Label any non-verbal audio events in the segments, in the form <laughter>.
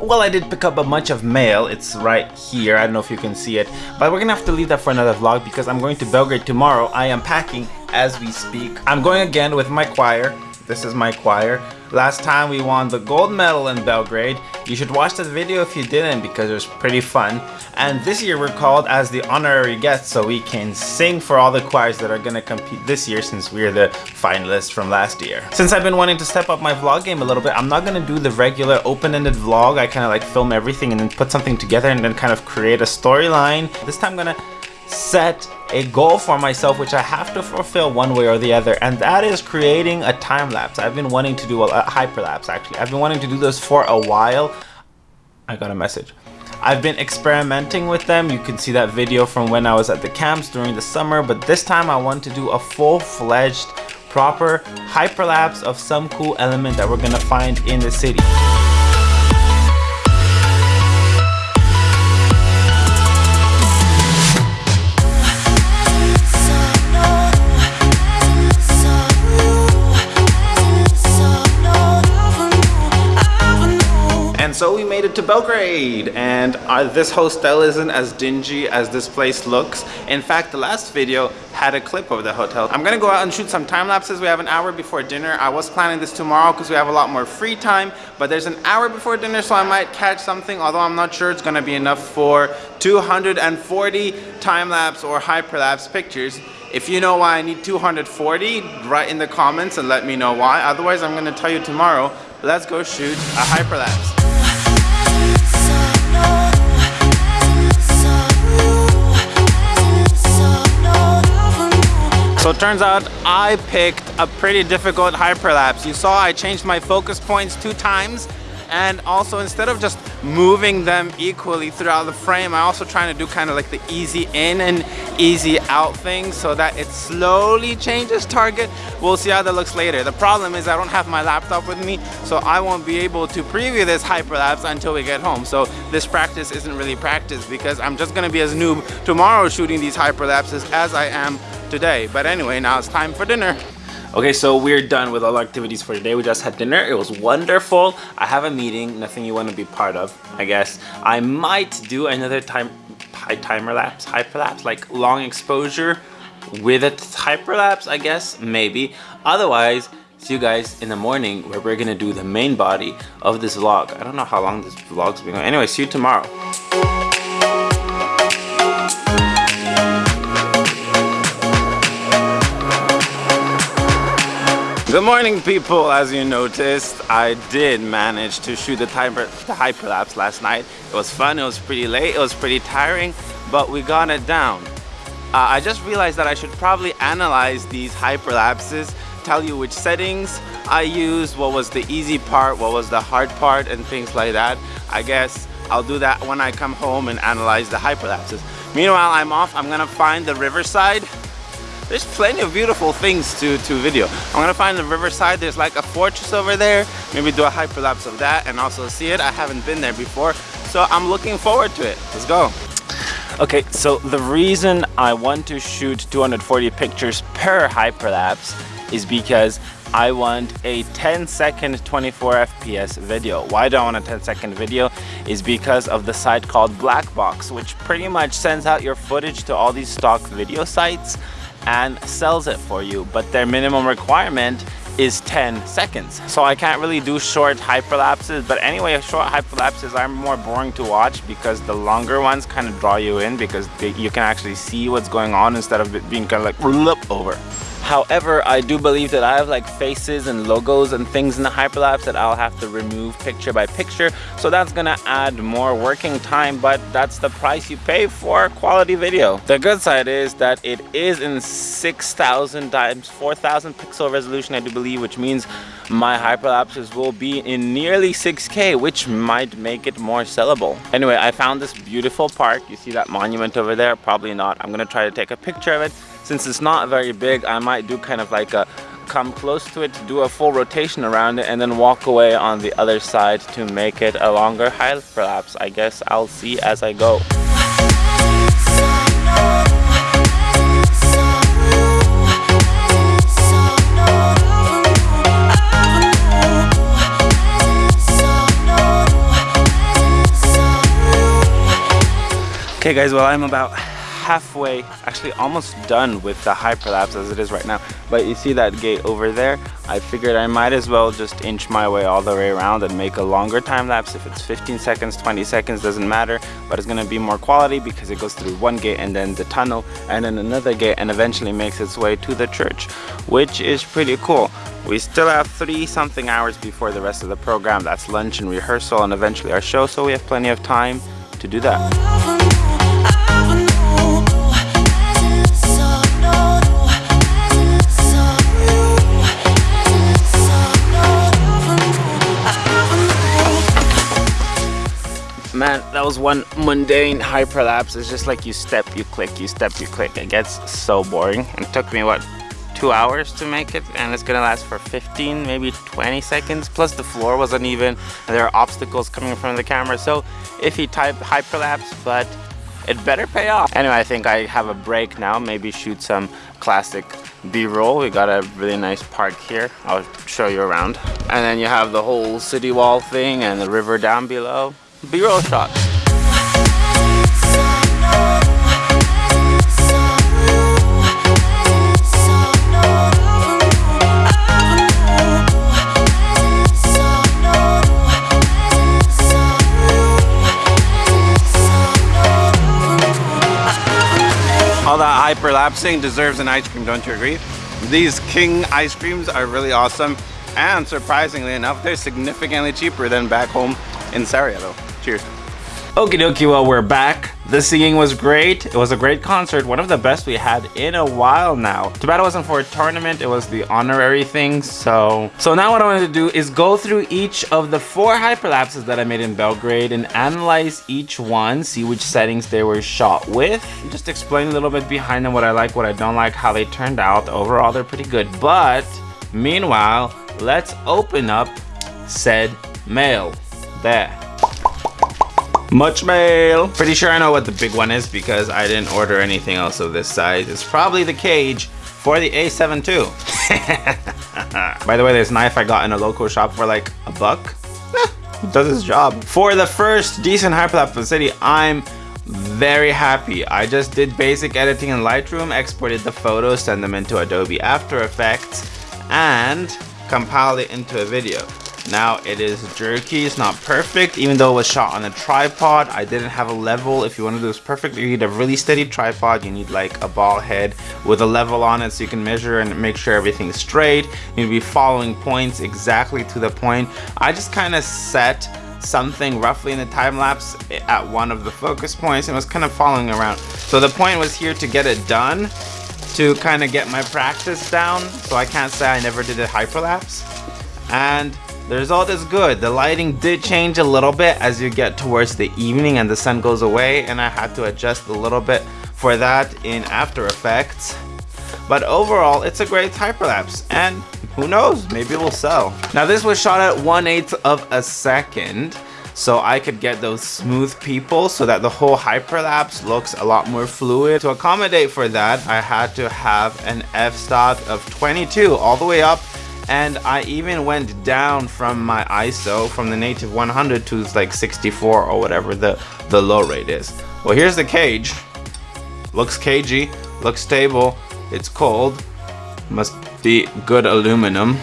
Well, I did pick up a bunch of mail. It's right here. I don't know if you can see it. But we're gonna have to leave that for another vlog because I'm going to Belgrade tomorrow. I am packing as we speak. I'm going again with my choir. This is my choir. Last time we won the gold medal in Belgrade. You should watch that video if you didn't because it was pretty fun. And this year we're called as the honorary guests so we can sing for all the choirs that are to compete this year since we're the finalists from last year. Since I've been wanting to step up my vlog game a little bit, I'm not to do the regular open-ended vlog. I kind of like film everything and then put something together and then kind of create a storyline. This time I'm to set a goal for myself which I have to fulfill one way or the other and that is creating a time lapse. I've been wanting to do a, hyperlapse actually. I've been wanting to do this for a while. I got a message. I've been experimenting with them. You can see that video from when I was at the camps during the summer but this time I want to do a full-fledged proper hyperlapse of some cool element that we're gonna find in the city. So we made it to Belgrade and uh, this hostel isn't as dingy as this place looks. In fact, the last video had a clip of the hotel. I'm gonna go out and shoot some time lapses. We have an hour before dinner. I was planning this tomorrow because we have a lot more free time, but there's an hour before dinner so I might catch something, although I'm not sure it's gonna be enough for 240 time lapse or hyperlapse pictures. If you know why I need 240, write in the comments and let me know why. Otherwise, I'm gonna tell you tomorrow. Let's go shoot a hyperlapse. So it turns out I picked a pretty difficult hyperlapse. You saw I changed my focus points two times and also instead of just moving them equally throughout the frame, I also trying to do kind of like the easy in and easy out thing so that it slowly changes target. We'll see how that looks later. The problem is I don't have my laptop with me, so I won't be able to preview this hyperlapse until we get home. So this practice isn't really practice because I'm just gonna be as noob tomorrow shooting these hyperlapses as I am today. But anyway, now it's time for dinner. Okay, so we're done with all activities for today. We just had dinner. It was wonderful. I have a meeting, nothing you want to be part of, I guess. I might do another time high timer lapse, hyperlapse, like long exposure with a hyperlapse, I guess, maybe. Otherwise, see you guys in the morning where we're gonna do the main body of this vlog. I don't know how long this vlog's been going. Anyway, see you tomorrow. Good morning people, as you noticed, I did manage to shoot the, timer, the hyperlapse last night. It was fun, it was pretty late, it was pretty tiring, but we got it down. Uh, I just realized that I should probably analyze these hyperlapses, tell you which settings I used, what was the easy part, what was the hard part, and things like that. I guess I'll do that when I come home and analyze the hyperlapses. Meanwhile, I'm off, I'm gonna find the riverside there's plenty of beautiful things to, to video. I'm gonna find the riverside. There's like a fortress over there. Maybe do a hyperlapse of that and also see it. I haven't been there before. So I'm looking forward to it. Let's go. Okay, so the reason I want to shoot 240 pictures per hyperlapse is because I want a 10 second 24 FPS video. Why do I want a 10 second video? Is because of the site called Blackbox, which pretty much sends out your footage to all these stock video sites and sells it for you but their minimum requirement is 10 seconds. So I can't really do short hyperlapses but anyway short hyperlapses are more boring to watch because the longer ones kind of draw you in because they, you can actually see what's going on instead of being kind of like over However, I do believe that I have like faces and logos and things in the hyperlapse that I'll have to remove picture by picture. So that's gonna add more working time, but that's the price you pay for quality video. The good side is that it is in 6,000 times 4,000 pixel resolution, I do believe, which means my hyperlapses will be in nearly 6K, which might make it more sellable. Anyway, I found this beautiful park. You see that monument over there? Probably not. I'm gonna try to take a picture of it since it's not very big, I might do kind of like a come close to it, do a full rotation around it, and then walk away on the other side to make it a longer hyperlapse. I guess I'll see as I go. Okay guys, well I'm about halfway, actually almost done with the hyperlapse as it is right now. But you see that gate over there? I figured I might as well just inch my way all the way around and make a longer time lapse. If it's 15 seconds, 20 seconds, doesn't matter. But it's gonna be more quality because it goes through one gate and then the tunnel and then another gate and eventually makes its way to the church, which is pretty cool. We still have three something hours before the rest of the program. That's lunch and rehearsal and eventually our show. So we have plenty of time to do that. Man that was one mundane hyperlapse. It's just like you step you click you step you click. It gets so boring. It took me what two hours to make it? And it's gonna last for 15 maybe 20 seconds. Plus the floor was uneven and there are obstacles coming from the camera. So if you type hyperlapse but it better pay off. Anyway i think i have a break now. Maybe shoot some classic b-roll. We got a really nice park here. I'll show you around. And then you have the whole city wall thing and the river down below B-roll shots. all that hyperlapsing deserves an ice cream, don't you agree? These King ice creams are really awesome and surprisingly enough, they're significantly cheaper than back home in Sarajevo. Cheers. Okie dokie, well we're back. The singing was great. It was a great concert, one of the best we had in a while now. Too bad it wasn't for a tournament, it was the honorary thing, so... So now what I wanted to do is go through each of the four hyperlapses that I made in Belgrade and analyze each one, see which settings they were shot with. Just explain a little bit behind them, what I like, what I don't like, how they turned out. Overall, they're pretty good, but meanwhile, let's open up said mail. There. Much mail. Pretty sure I know what the big one is because I didn't order anything else of this size. It's probably the cage for the A7 II. <laughs> By the way, this knife I got in a local shop for like a buck. does its job. For the first decent hyperlapse the city, I'm very happy. I just did basic editing in Lightroom, exported the photos, sent them into Adobe After Effects, and compiled it into a video. Now it is jerky, it's not perfect, even though it was shot on a tripod. I didn't have a level. If you want to do this perfect, you need a really steady tripod. You need like a ball head with a level on it so you can measure and make sure everything's straight. You need to be following points exactly to the point. I just kind of set something roughly in the time lapse at one of the focus points and was kind of following around. So the point was here to get it done to kind of get my practice down so I can't say I never did a hyperlapse and the result is good. The lighting did change a little bit as you get towards the evening and the sun goes away and I had to adjust a little bit for that in After Effects. But overall, it's a great hyperlapse and who knows, maybe it will sell. Now this was shot at 1 8 of a second so I could get those smooth people so that the whole hyperlapse looks a lot more fluid. To accommodate for that, I had to have an f-stop of 22 all the way up and I even went down from my ISO from the native 100 to like 64 or whatever the the low rate is. Well here's the cage. Looks cagey looks stable it's cold. Must be good aluminum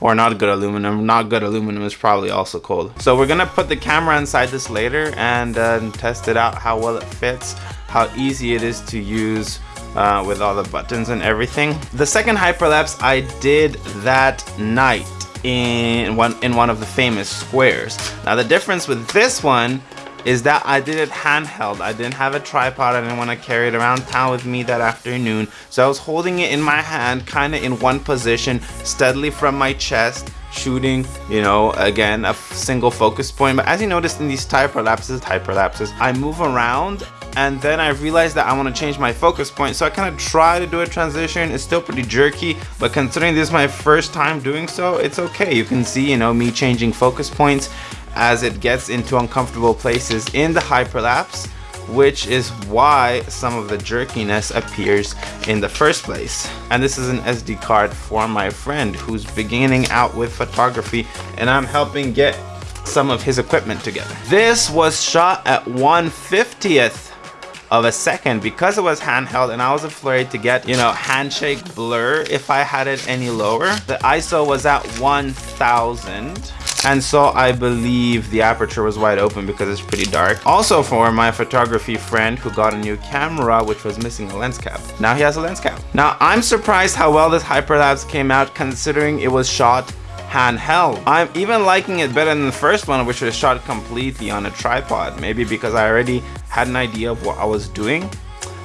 or not good aluminum. Not good aluminum is probably also cold. So we're gonna put the camera inside this later and uh, test it out how well it fits how easy it is to use uh, with all the buttons and everything. The second hyperlapse I did that night in one in one of the famous squares. Now the difference with this one is that I did it handheld. I didn't have a tripod. I didn't want to carry it around town with me that afternoon. So I was holding it in my hand, kind of in one position, steadily from my chest, shooting, you know, again, a single focus point. But as you notice in these hyperlapses, hyperlapses, I move around and then I realized that I want to change my focus point so I kind of try to do a transition it's still pretty jerky but considering this is my first time doing so it's okay you can see you know me changing focus points as it gets into uncomfortable places in the hyperlapse which is why some of the jerkiness appears in the first place. And this is an SD card for my friend who's beginning out with photography and I'm helping get some of his equipment together. This was shot at 150th of a second because it was handheld and I was afraid to get, you know, handshake blur if I had it any lower. The ISO was at 1000 and so I believe the aperture was wide open because it's pretty dark. Also for my photography friend who got a new camera which was missing a lens cap. Now he has a lens cap. Now I'm surprised how well this hyperlapse came out considering it was shot handheld. I'm even liking it better than the first one which was shot completely on a tripod. Maybe because I already had an idea of what I was doing.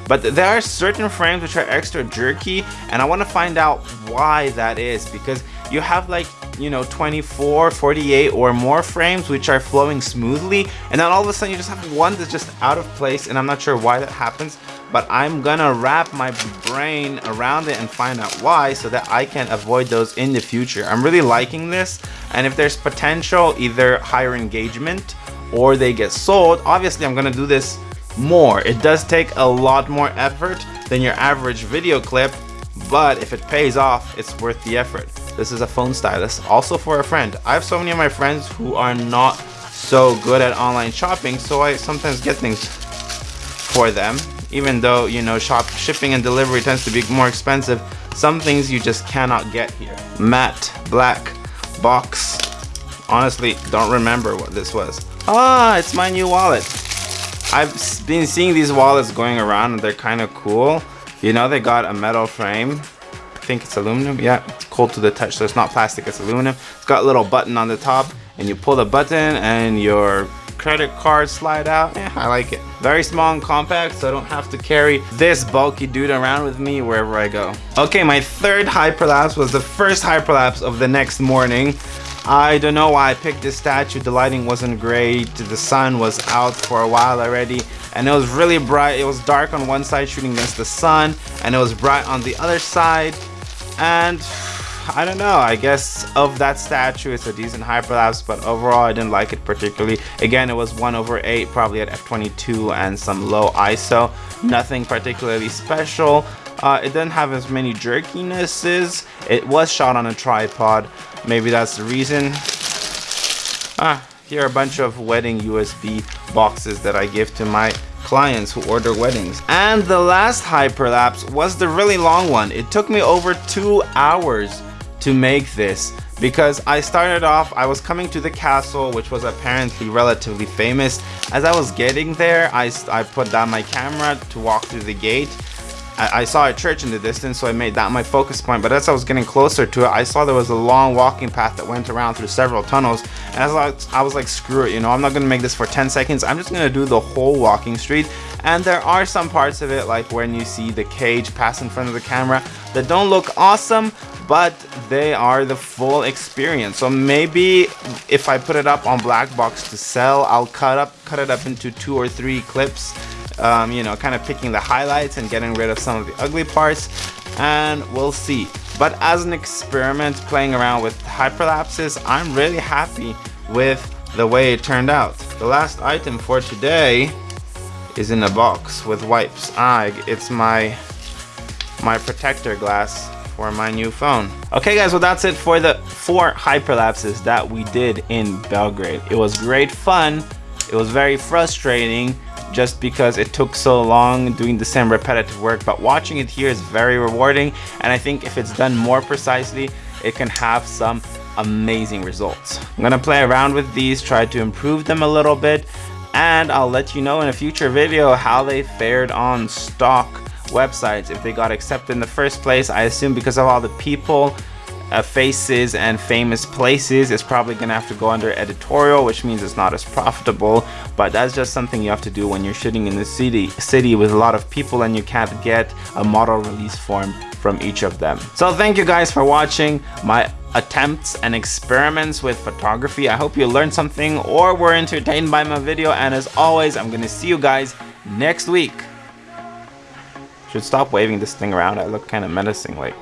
But there are certain frames which are extra jerky and I want to find out why that is because you have like you know 24 48 or more frames which are flowing smoothly and then all of a sudden you just have one that's just out of place and I'm not sure why that happens but I'm gonna wrap my brain around it and find out why so that I can avoid those in the future I'm really liking this and if there's potential either higher engagement or they get sold obviously I'm gonna do this more it does take a lot more effort than your average video clip but if it pays off it's worth the effort this is a phone stylus, also for a friend. I have so many of my friends who are not so good at online shopping, so I sometimes get things for them. Even though, you know, shop shipping and delivery tends to be more expensive, some things you just cannot get here. Matte, black, box. Honestly, don't remember what this was. Ah, it's my new wallet. I've been seeing these wallets going around and they're kind of cool. You know, they got a metal frame I think it's aluminum. Yeah, it's cold to the touch, so it's not plastic, it's aluminum. It's got a little button on the top, and you pull the button and your credit card slide out. Yeah, I like it. Very small and compact, so I don't have to carry this bulky dude around with me wherever I go. Okay, my third hyperlapse was the first hyperlapse of the next morning. I don't know why I picked this statue. The lighting wasn't great. The sun was out for a while already and it was really bright. It was dark on one side shooting against the sun and it was bright on the other side and I don't know. I guess of that statue it's a decent hyperlapse but overall I didn't like it particularly. Again it was 1 over 8 probably at f22 and some low ISO nothing particularly special. Uh, it didn't have as many jerkinesses. It was shot on a tripod. Maybe that's the reason. Ah here are a bunch of wedding USB boxes that I give to my clients who order weddings. And the last hyperlapse was the really long one. It took me over two hours to make this because I started off, I was coming to the castle, which was apparently relatively famous. As I was getting there, I, I put down my camera to walk through the gate I, I, saw a church in the distance, so I made that my focus point. But as I was getting closer to it, I saw there was a long walking path that went around through several tunnels. And I, was, I was like, screw it, you know, I'm not gonna make this for 10 seconds. I'm just gonna do the whole walking street. And there are some parts of it, like when you see the cage pass in front of the camera, that don't look awesome, but they are the full experience. So maybe if I put it up on Black Box to sell, I'll cut up, cut it up into two or three clips um, you know, kind of picking the highlights and getting rid of some of the ugly parts and we'll see. But as an experiment playing around with hyperlapses, I'm really happy with the way it turned out. The last item for today is in a box with wipes. Ah, it's my my protector glass for my new phone. Okay guys, well that's it for the four hyperlapses that we did in Belgrade. It was great fun. It was very frustrating just because it took so long doing the same repetitive work but watching it here is very rewarding and I think if it's done more precisely it can have some amazing results. I'm gonna play around with these try to improve them a little bit and I'll let you know in a future video how they fared on stock websites if they got accepted in the first place I assume because of all the people uh, faces and famous places. Is probably gonna have to go under editorial which means it's not as profitable but that's just something you have to do when you're shooting in the city city with a lot of people and you can't get a model release form from each of them. So thank you guys for watching my attempts and experiments with photography. I hope you learned something or were entertained by my video and as always i'm gonna see you guys next week. Should stop waving this thing around. I look kind of menacing like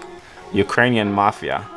Ukrainian mafia.